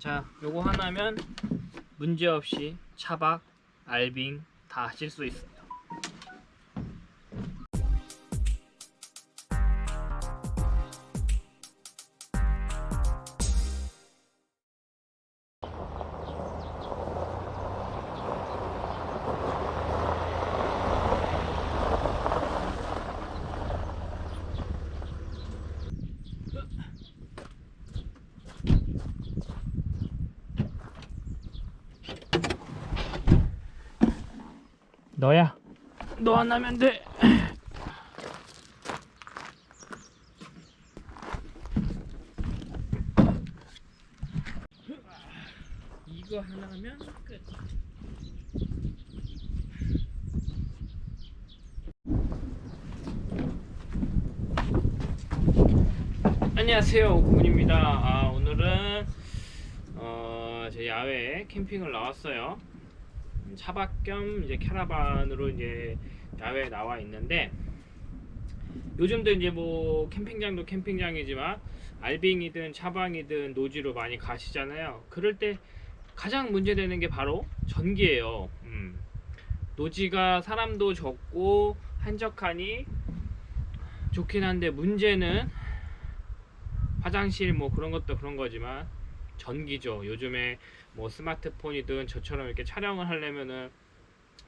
자 요거 하나면 문제없이 차박, 알빙 다 하실 수너 너안 하면 돼. 이거 하나 하면 끝. 안녕하세요 오구문입니다. 아, 오늘은 어, 제 야외 캠핑을 나왔어요 차박 겸 이제 캐러반으로 이제 야외에 나와 있는데 요즘도 이제 뭐 캠핑장도 캠핑장이지만 알빙이든 차방이든 노지로 많이 가시잖아요. 그럴 때 가장 문제되는 게 바로 전기예요. 음. 노지가 사람도 적고 한적하니 좋긴 한데 문제는 화장실 뭐 그런 것도 그런 거지만 전기죠. 요즘에 뭐 스마트폰이든 저처럼 이렇게 촬영을 하려면은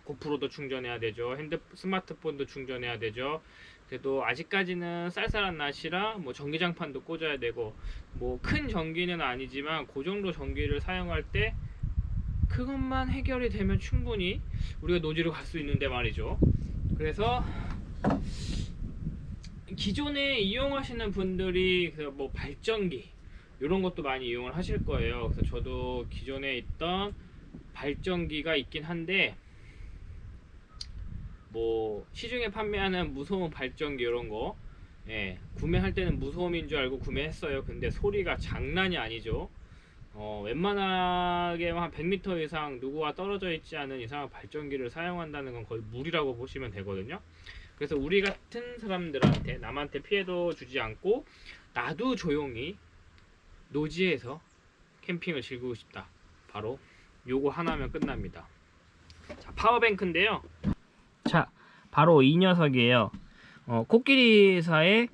GoPro도 충전해야 되죠. 핸드 스마트폰도 충전해야 되죠. 그래도 아직까지는 쌀쌀한 날씨라 뭐 전기장판도 꽂아야 되고 뭐 큰 전기는 아니지만 그 정도 전기를 사용할 때 그것만 해결이 되면 충분히 우리가 노지로 갈 수 있는데 말이죠. 그래서 기존에 이용하시는 분들이 그 뭐 발전기 이런 것도 많이 이용을 하실 거예요. 그래서 저도 기존에 있던 발전기가 있긴 한데 뭐 시중에 판매하는 무소음 발전기 이런 거 예, 구매할 때는 무소음인 줄 알고 구매했어요. 근데 소리가 장난이 아니죠. 어, 웬만하게 한 100m 이상 누구와 떨어져 있지 않은 이상 발전기를 사용한다는 건 거의 무리라고 보시면 되거든요. 그래서 우리 같은 사람들한테 남한테 피해도 주지 않고 나도 조용히 노지에서 캠핑을 즐기고 싶다. 바로 요거 하나면 끝납니다. 자, 파워뱅크인데요. 자, 바로 이 녀석이에요. 어, 코끼리사의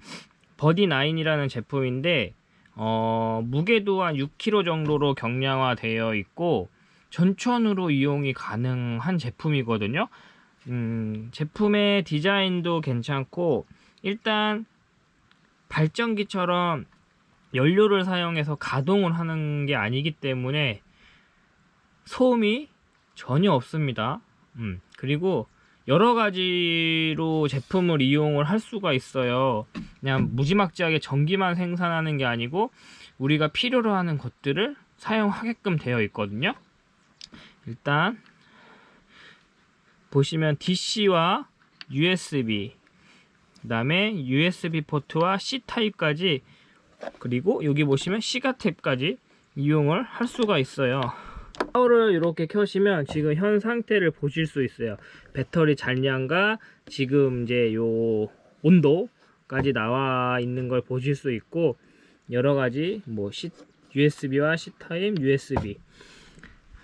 버디9이라는 제품인데 어, 무게도 한 6kg 정도로 경량화되어 있고 전천으로 이용이 가능한 제품이거든요. 음, 제품의 디자인도 괜찮고 일단 발전기처럼 연료를 사용해서 가동을 하는 게 아니기 때문에 소음이 전혀 없습니다. 음, 그리고 여러 가지로 제품을 이용을 할 수가 있어요. 그냥 무지막지하게 전기만 생산하는 게 아니고 우리가 필요로 하는 것들을 사용하게끔 되어 있거든요. 일단 보시면 DC와 USB 그 다음에 USB 포트와 C 타입까지 그리고 여기 보시면 시가 탭까지 이용을 할 수가 있어요. 파워를 이렇게 켜시면 지금 현 상태를 보실 수 있어요. 배터리 잔량과 지금 이제 요 온도까지 나와 있는 걸 보실 수 있고 여러가지 뭐 C, USB와 C타입 USB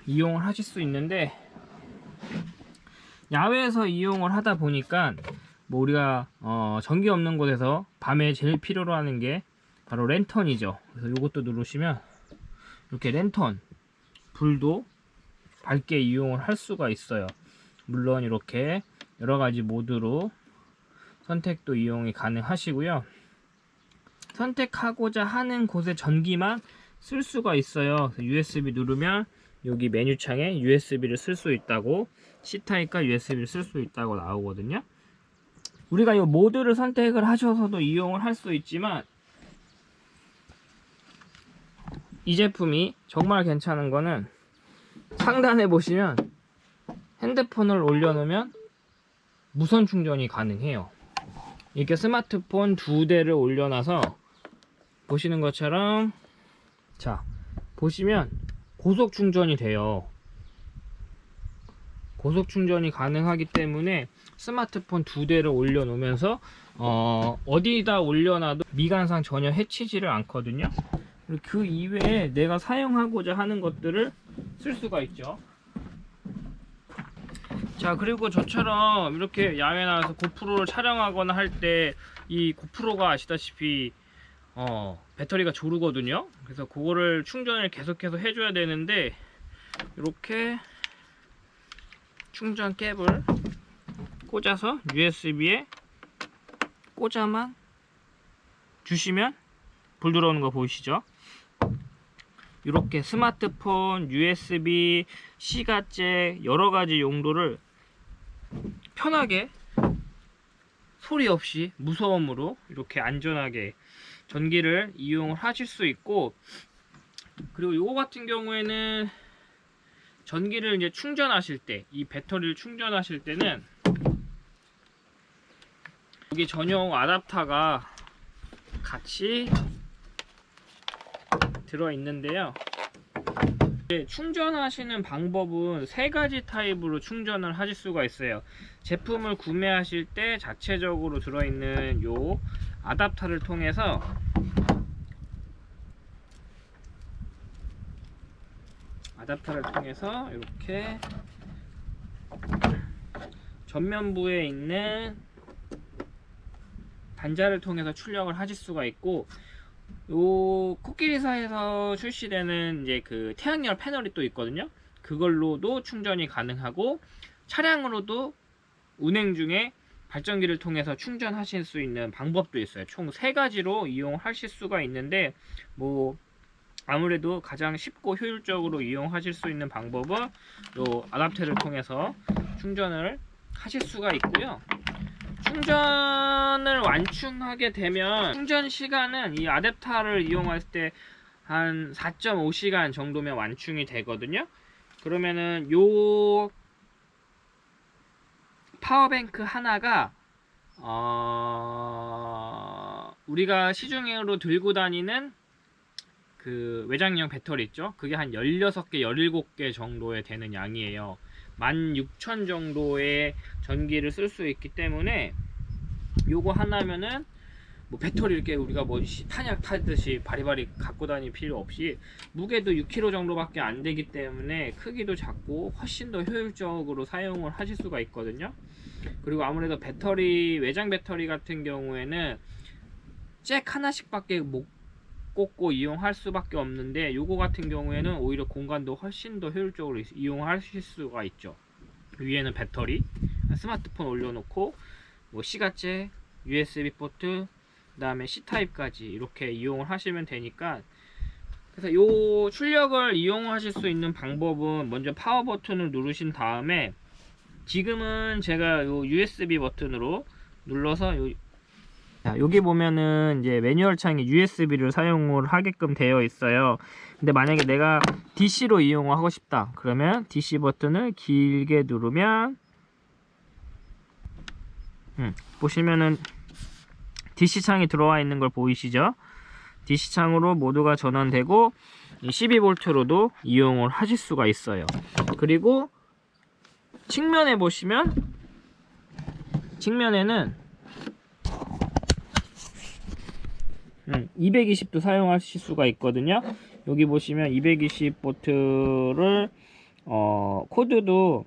이용을 하실 수 있는데 야외에서 이용을 하다 보니까 뭐 우리가 어 전기 없는 곳에서 밤에 제일 필요로 하는 게 바로 랜턴이죠. 그래서 이것도 누르시면 이렇게 랜턴 불도 밝게 이용을 할 수가 있어요. 물론 이렇게 여러가지 모드로 선택도 이용이 가능하시고요. 선택하고자 하는 곳에 전기만 쓸 수가 있어요. USB 누르면 여기 메뉴창에 USB를 쓸 수 있다고 C타입과 USB를 쓸 수 있다고 나오거든요. 우리가 이 모드를 선택을 하셔서도 이용을 할 수 있지만 이 제품이 정말 괜찮은 거는 상단에 보시면 핸드폰을 올려놓으면 무선 충전이 가능해요. 이렇게 스마트폰 두 대를 올려놔서 보시는 것처럼 자 보시면 고속 충전이 돼요. 고속 충전이 가능하기 때문에 스마트폰 두 대를 올려놓으면서 어, 어디다 올려놔도 미관상 전혀 해치지를 않거든요 그 이외에 내가 사용하고자 하는 것들을 쓸 수가 있죠. 자 그리고 저처럼 이렇게 야외 나와서 고프로를 촬영하거나 할 때 이 고프로가 아시다시피 어 배터리가 조르거든요 그래서 그거를 충전을 계속해서 해줘야 되는데 이렇게 충전 캡을 꽂아서 USB에 꽂아만 주시면 불 들어오는 거 보이시죠? 이렇게 스마트폰, USB, 시가잭 여러 가지 용도를 편하게 소리 없이 무소음으로 이렇게 안전하게 전기를 이용을 하실 수 있고 그리고 요거 같은 경우에는 전기를 이제 충전하실 때 이 배터리를 충전하실 때는 여기 전용 아답터가 같이 들어 있는데요 네, 충전하시는 방법은 세 가지 타입으로 충전을 하실 수가 있어요. 제품을 구매하실 때 자체적으로 들어있는 요 아답터를 통해서 아답터를 통해서 이렇게 전면부에 있는 단자를 통해서 출력을 하실 수가 있고 요 코끼리사에서 출시되는 이제 그 태양열 패널이 또 있거든요. 그걸로도 충전이 가능하고 차량으로도 운행 중에 발전기를 통해서 충전하실 수 있는 방법도 있어요. 총 세 가지로 이용하실 수가 있는데 뭐 아무래도 가장 쉽고 효율적으로 이용하실 수 있는 방법은 요 아답터를 통해서 충전을 하실 수가 있고요. 충전을 완충하게 되면 충전 시간은 이 아댑터를 이용할 때 한 4.5시간 정도면 완충이 되거든요. 그러면은 요 파워뱅크 하나가 어 우리가 시중으로 들고 다니는 그 외장형 배터리 있죠? 그게 한 16개, 17개 정도에 되는 양이에요. 16,000 정도의 전기를 쓸 수 있기 때문에 요거 하나면은 뭐 배터리 이렇게 우리가 뭐 시- 탄약 타듯이 바리바리 갖고 다닐 필요 없이 무게도 6kg 정도밖에 안 되기 때문에 크기도 작고 훨씬 더 효율적으로 사용을 하실 수가 있거든요. 그리고 아무래도 배터리 외장 배터리 같은 경우에는 잭 하나씩 밖에 못 꽂고 이용할 수밖에 없는데 요거 같은 경우에는 오히려 공간도 훨씬 더 효율적으로 이- 이용하실 수가 있죠. 위에는 배터리, 스마트폰 올려놓고 뭐 시거잭, USB 포트, 그 다음에 C 타입까지 이렇게 이용을 하시면 되니까 그래서 요 출력을 이용하실 수 있는 방법은 먼저 파워 버튼을 누르신 다음에 지금은 제가 요 USB 버튼으로 눌러서 요 자, 여기 보면은 이제 매뉴얼 창에 USB를 사용을 하게끔 되어 있어요. 근데 만약에 내가 DC로 이용을 하고 싶다. 그러면 DC 버튼을 길게 누르면 음, 보시면은 DC 창이 들어와 있는 걸 보이시죠? DC 창으로 모두가 전원되고 12V로도 이용을 하실 수가 있어요. 그리고 측면에 보시면 측면에는 음, 220도 사용하실 수가 있거든요. 여기 보시면 220 보트를 어, 코드도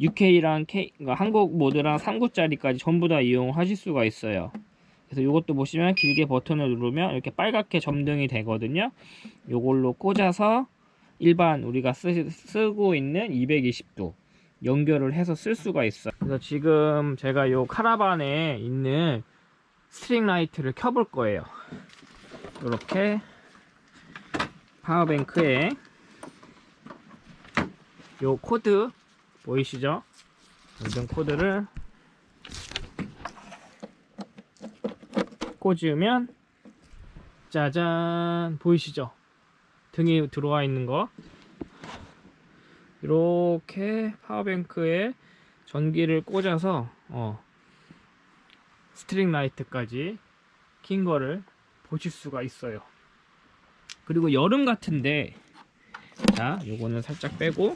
UK랑 K, 그러니까 한국 모드랑 3구짜리까지 전부 다 이용하실 수가 있어요. 그래서 이것도 보시면 길게 버튼을 누르면 이렇게 빨갛게 점등이 되거든요. 이걸로 꽂아서 일반 우리가 쓰, 쓰고 있는 220도 연결을 해서 쓸 수가 있어요. 그래서 지금 제가 요 카라반에 있는 string light를 켜볼 거예요. 이렇게 power bank에 요 코드 보이시죠? 연장 코드를 꽂으면 짜잔 보이시죠? 등이 들어와 있는 거 이렇게 power bank에 전기를 꽂아서 어, string light까지 킨 거를 보실 수가 있어요. 그리고 여름 같은데 자 요거는 살짝 빼고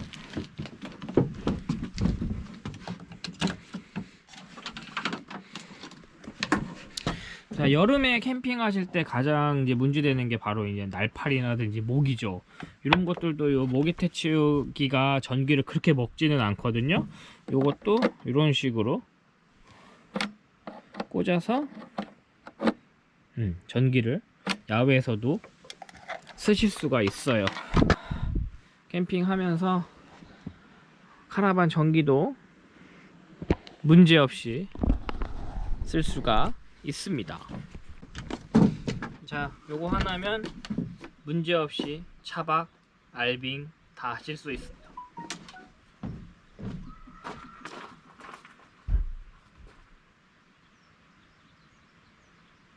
자 여름에 캠핑하실 때 가장 이제 문제되는 게 바로 이제 날파리라든지 모기죠. 이런 것들도 요 모기 퇴치기가 전기를 그렇게 먹지는 않거든요. 요것도 이런 식으로 꽂아서 음, 전기를 야외에서도 쓰실 수가 있어요. 캠핑하면서 카라반 전기도 문제없이 쓸 수가 있습니다. 자, 요거 하나면 문제없이 차박, 알빙 다 하실 수 있습니다.